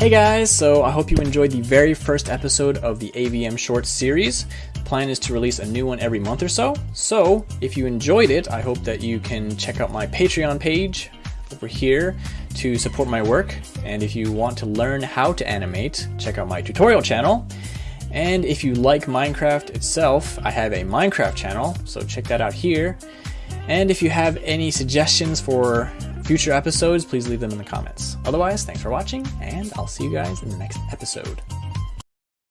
Hey guys, so I hope you enjoyed the very first episode of the AVM Shorts series. The plan is to release a new one every month or so. So, if you enjoyed it, I hope that you can check out my Patreon page over here to support my work. And if you want to learn how to animate, check out my tutorial channel. And if you like Minecraft itself, I have a Minecraft channel, so check that out here. And if you have any suggestions for future episodes, please leave them in the comments. Otherwise, thanks for watching, and I'll see you guys in the next episode.